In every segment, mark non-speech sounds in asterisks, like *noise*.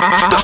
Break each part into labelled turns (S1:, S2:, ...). S1: Stop.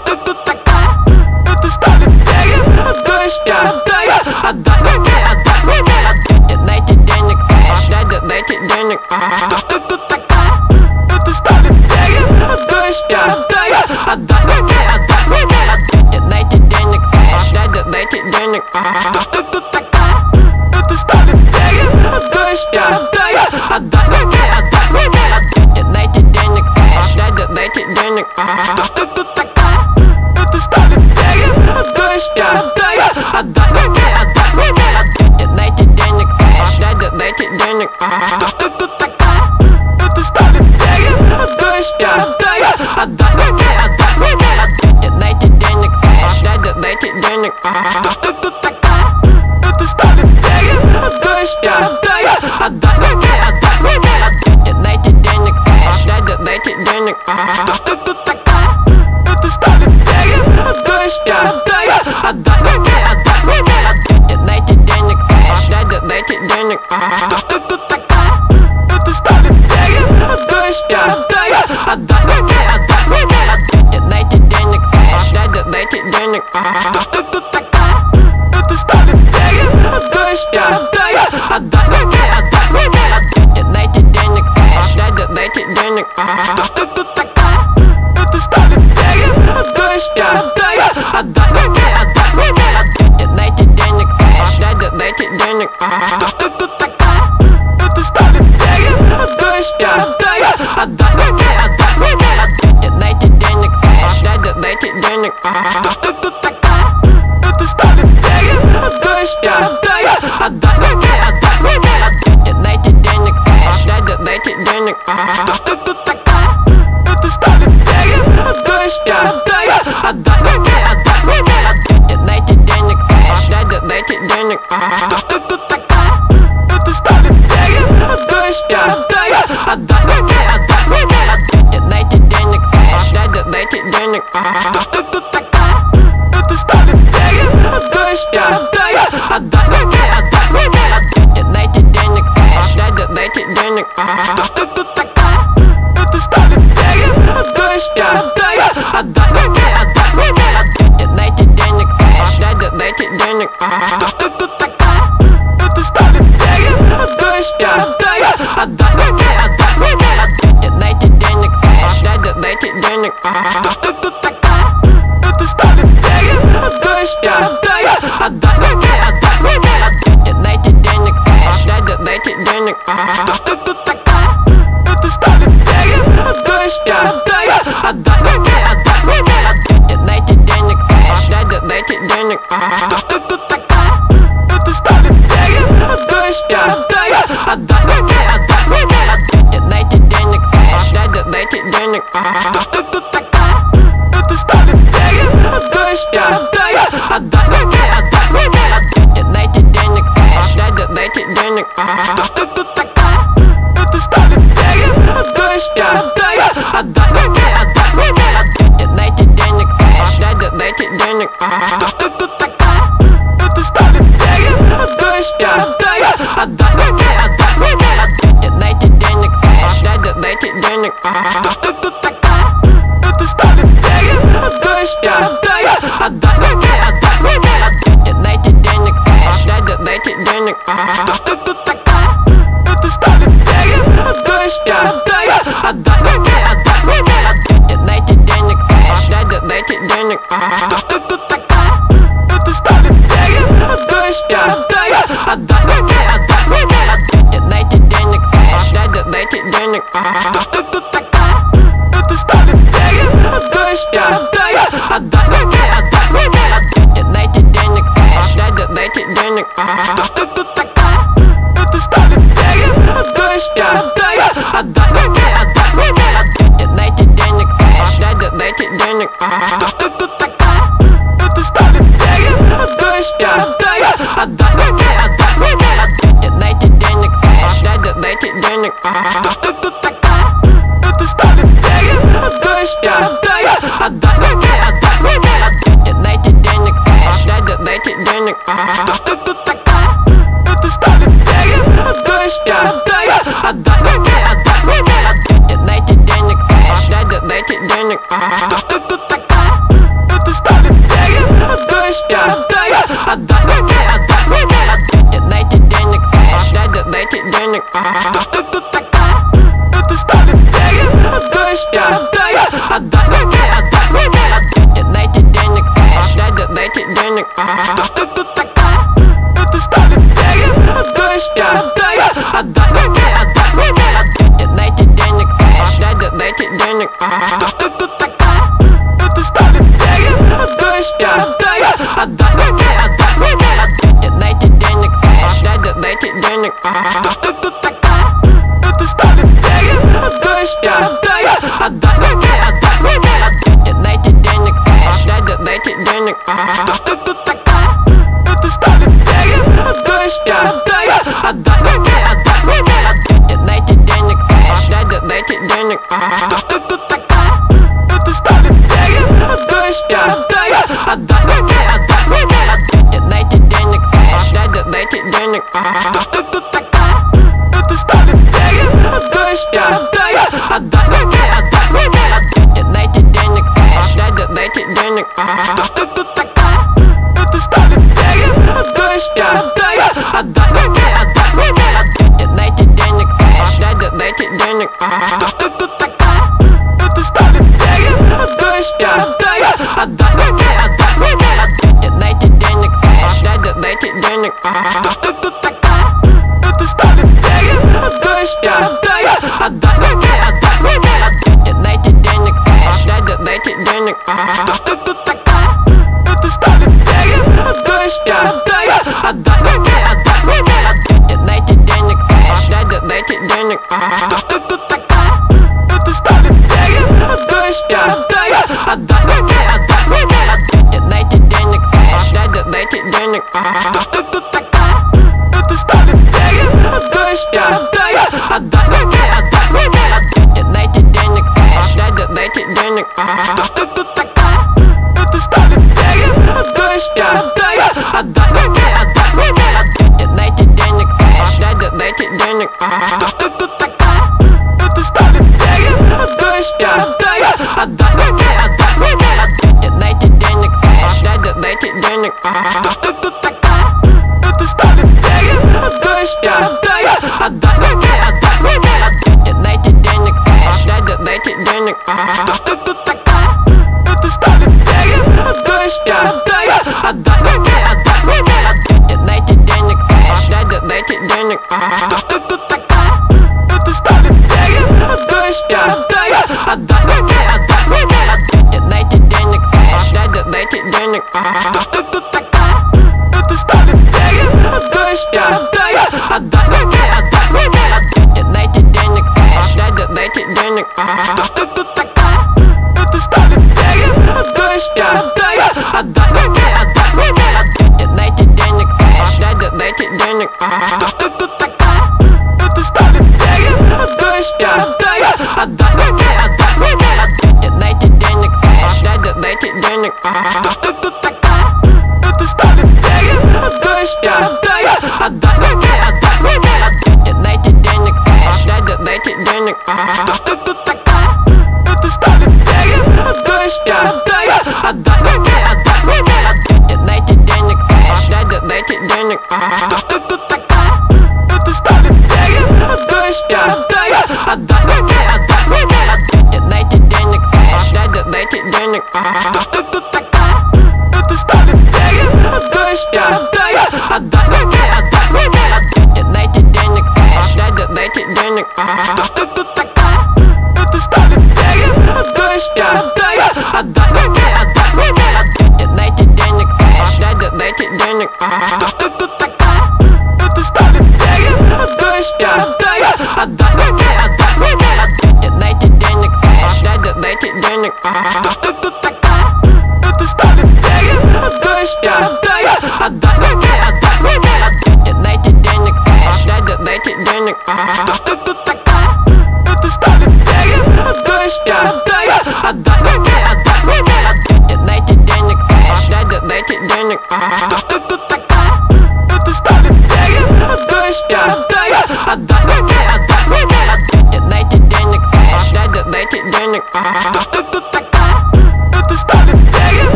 S1: ど *laughs* っ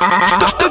S1: No, no,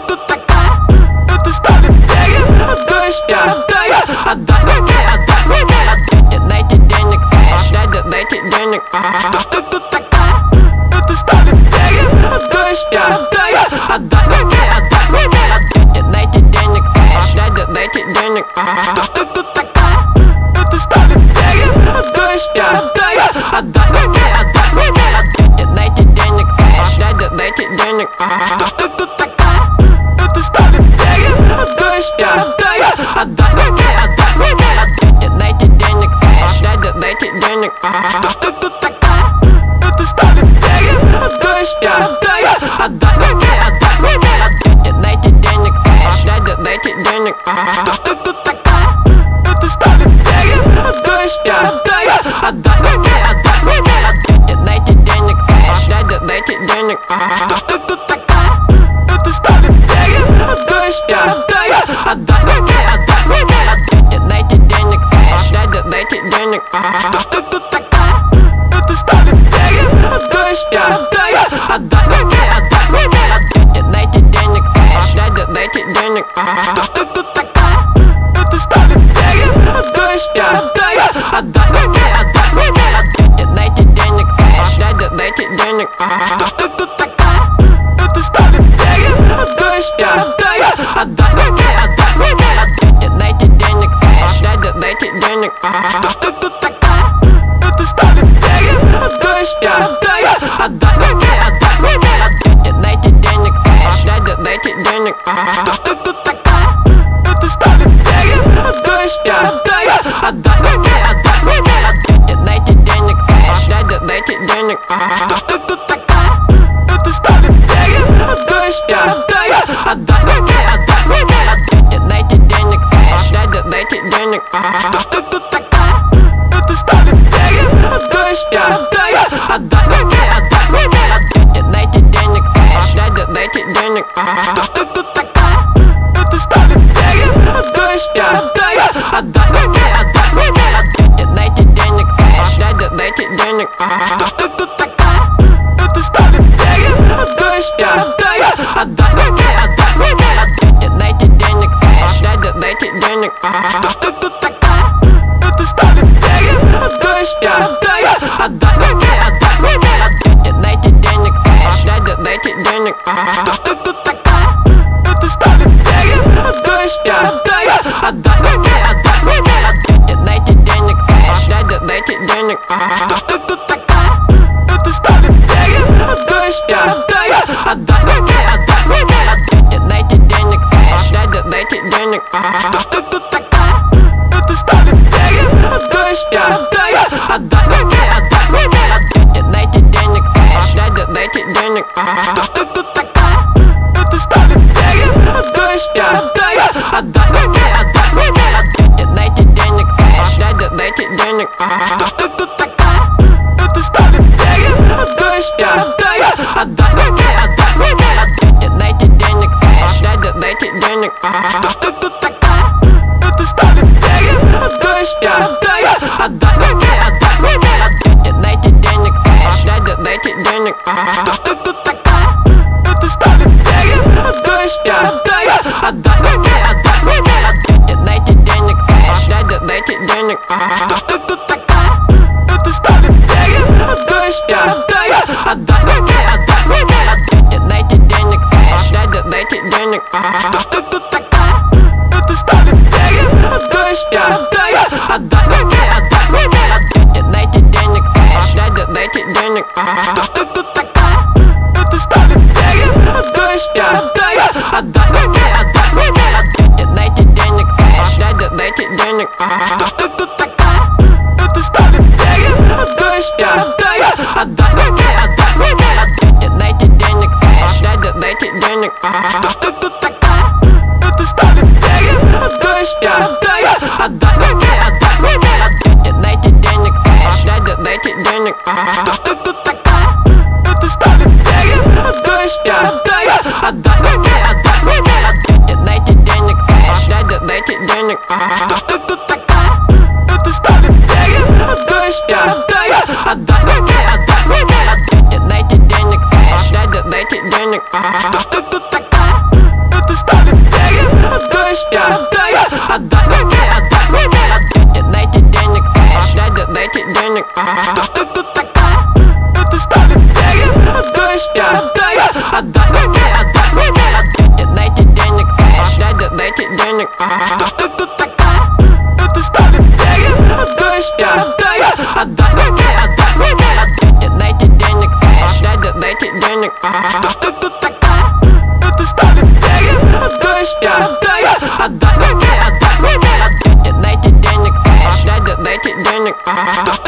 S1: Stop.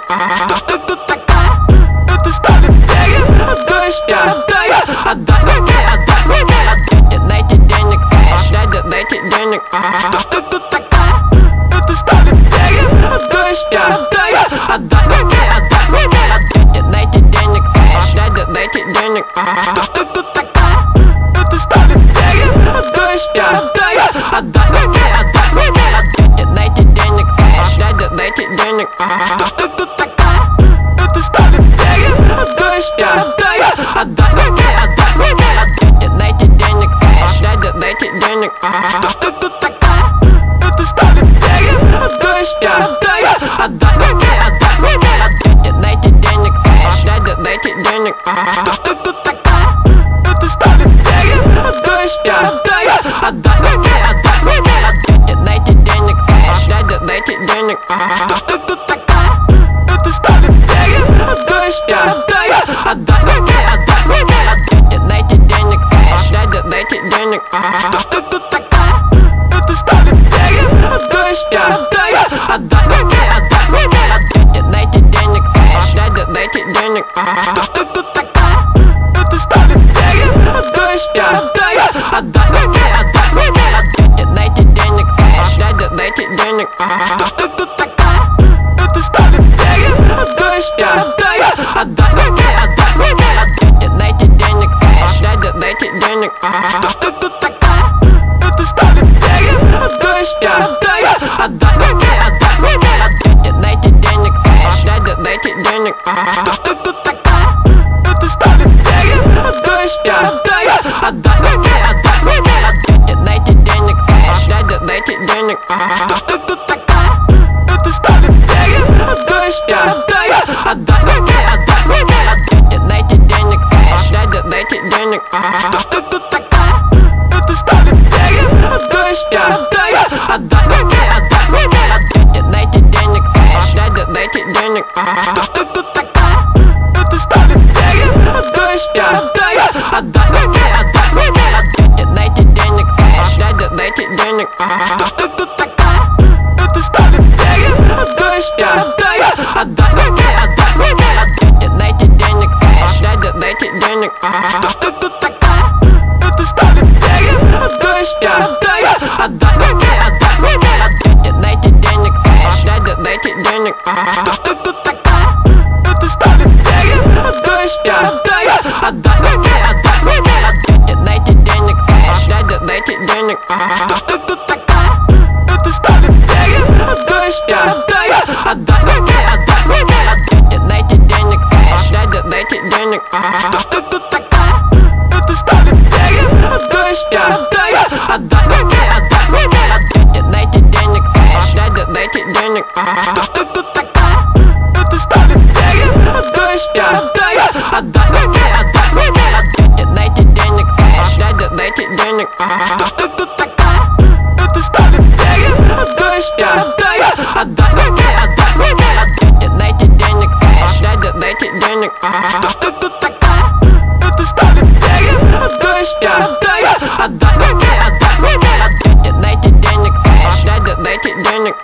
S1: Estás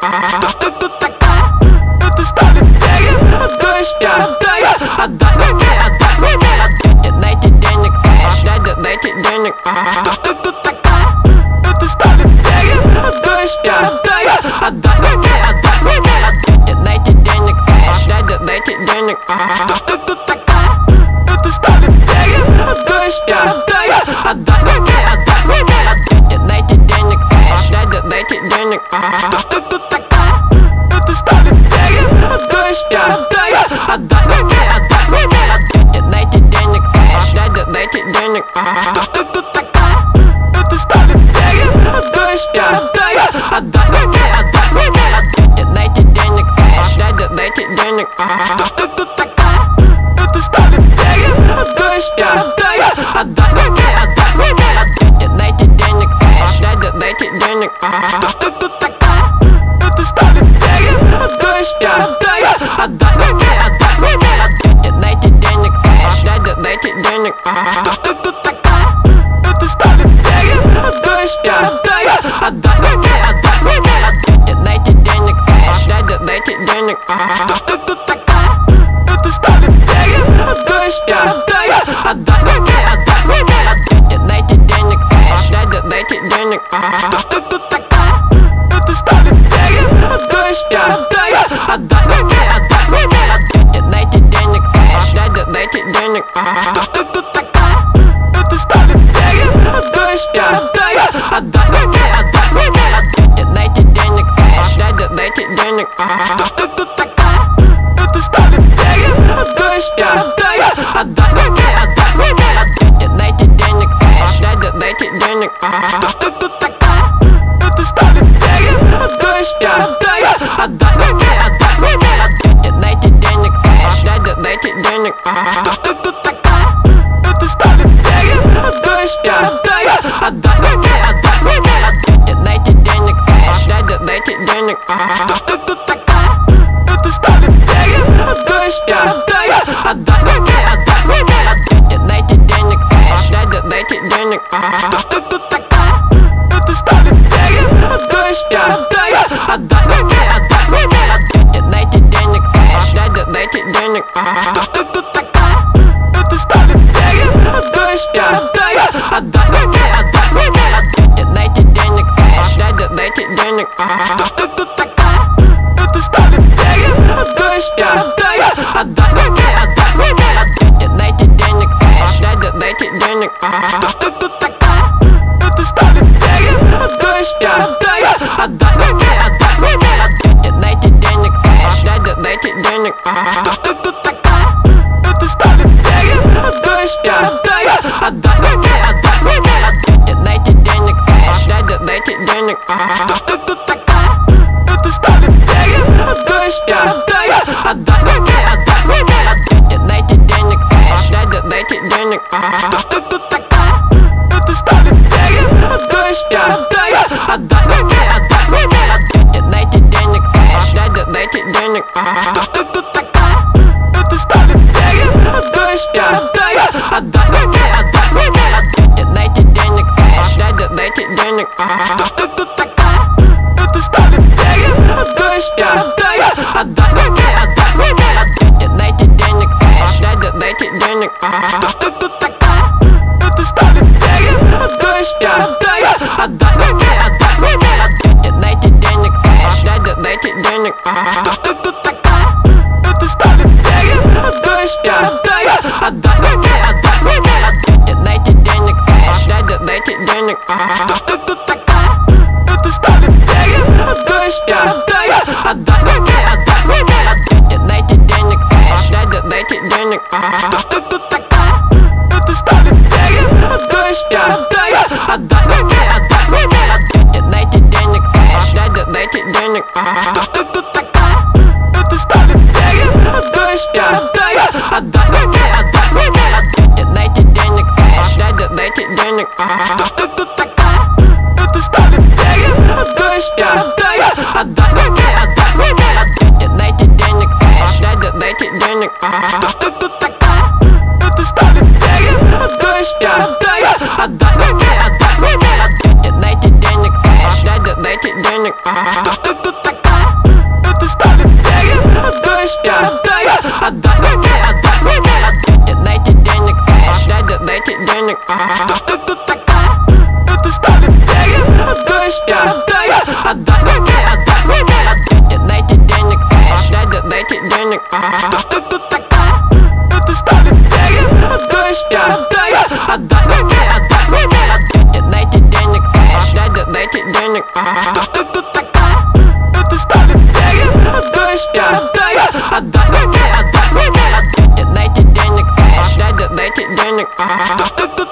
S1: Tú, tú, tú, stop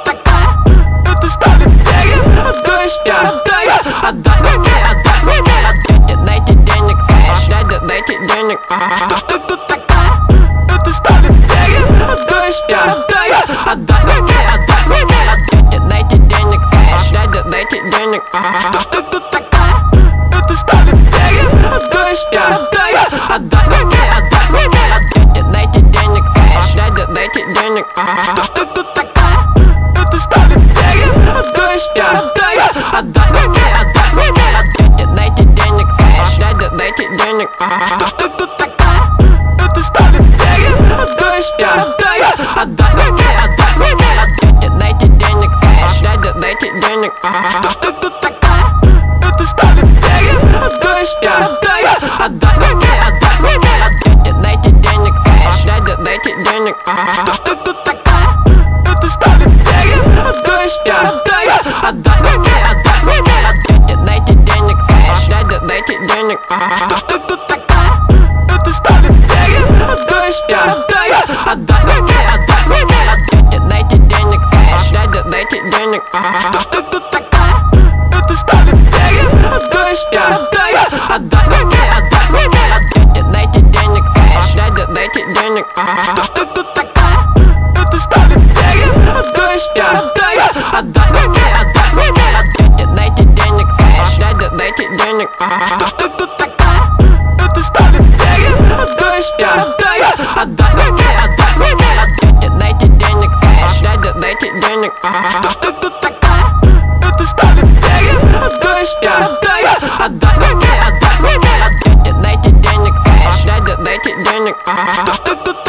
S1: প্রত্যেক t t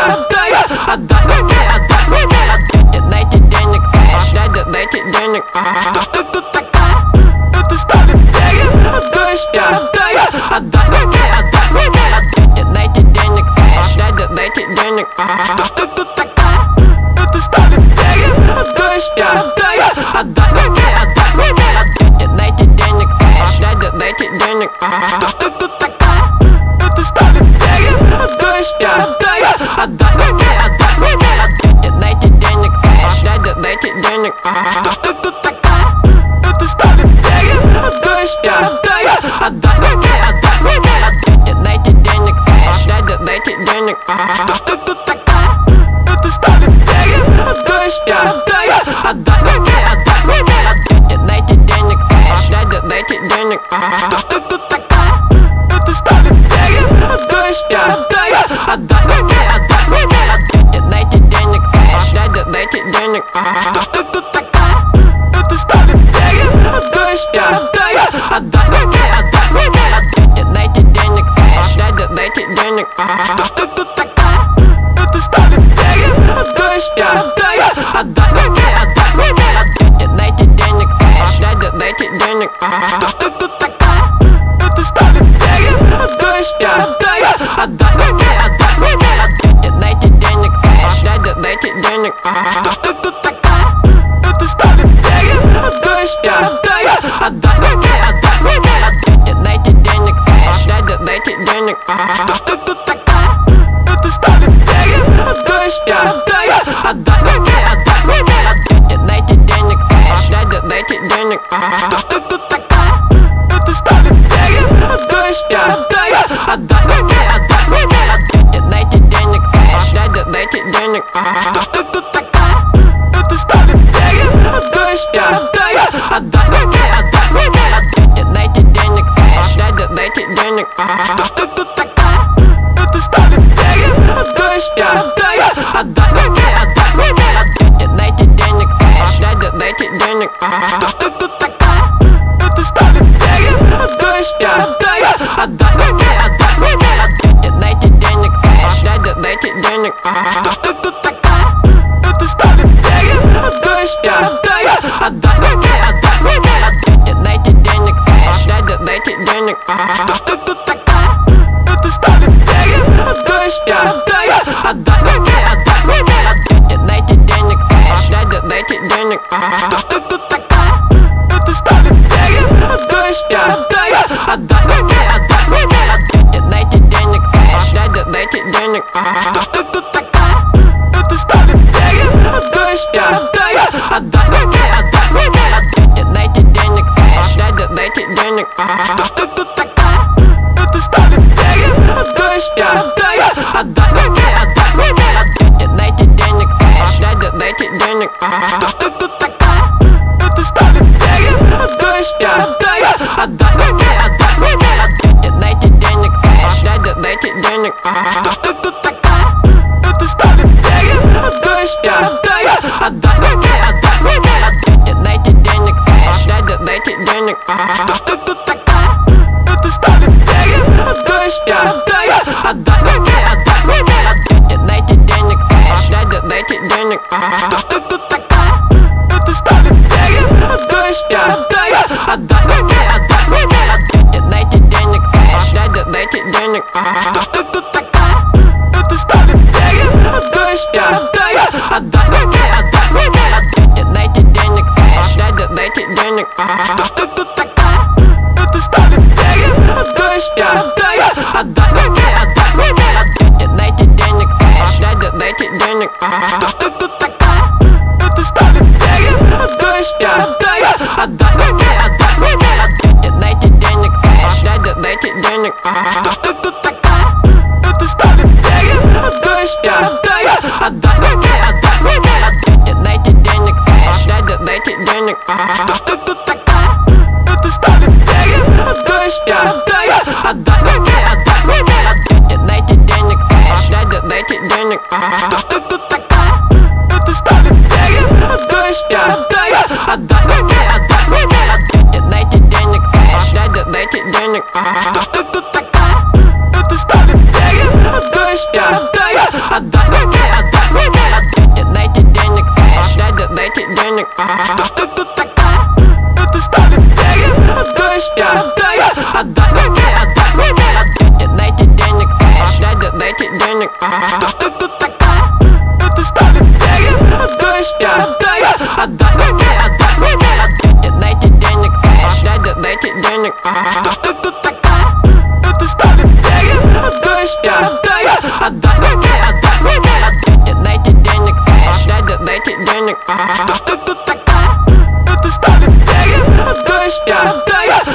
S1: 啊。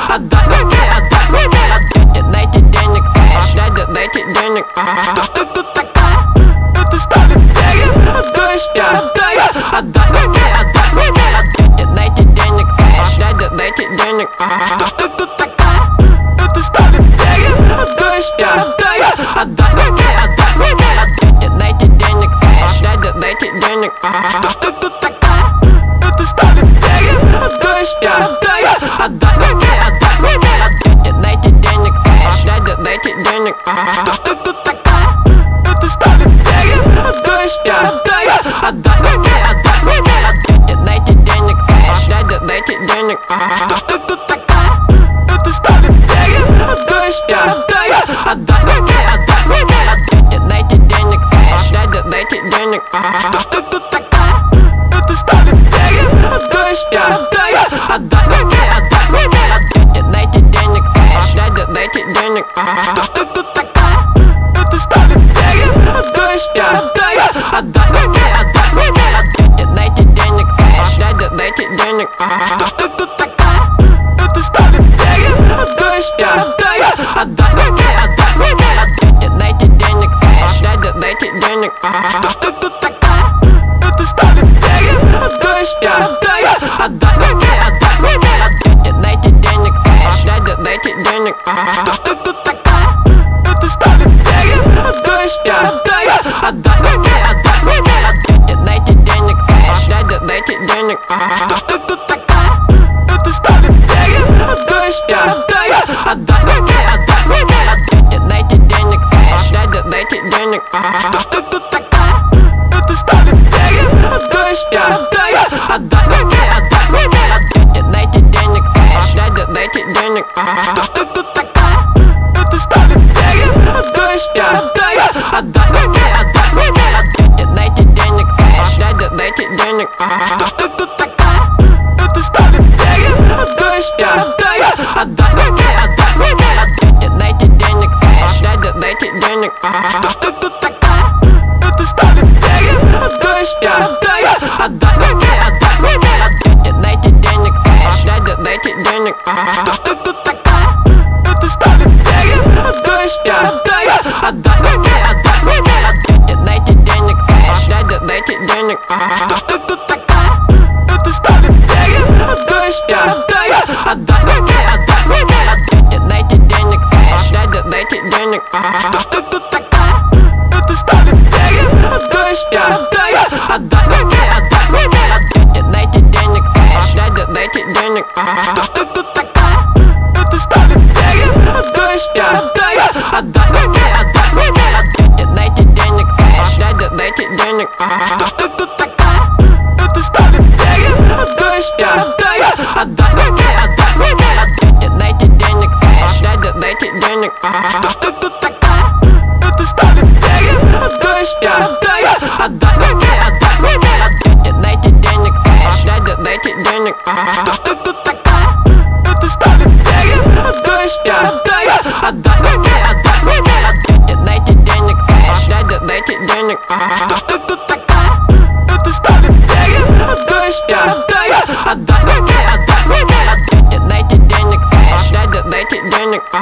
S1: Отдай мне, отдай мне, отдай Дайте денег, дайте денег То, что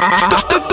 S1: ひたひた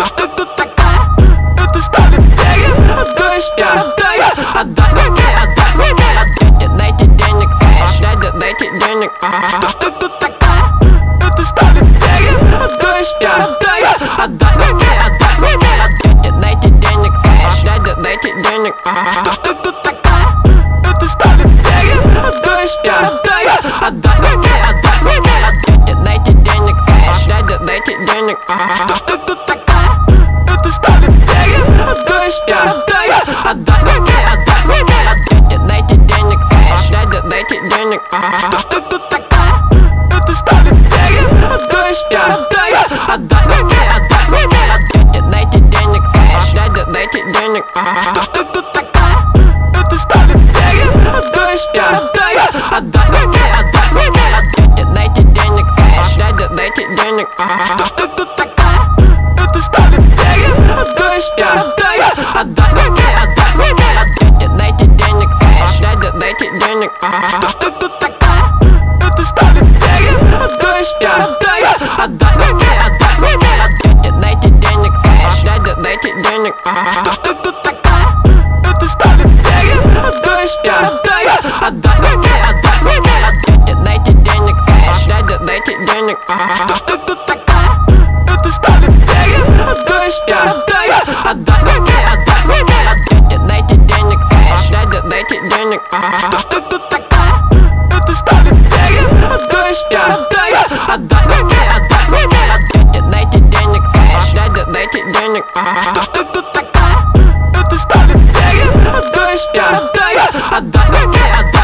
S1: Ajá. что? Отдай, отдай мне, отдай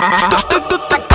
S1: だだだだ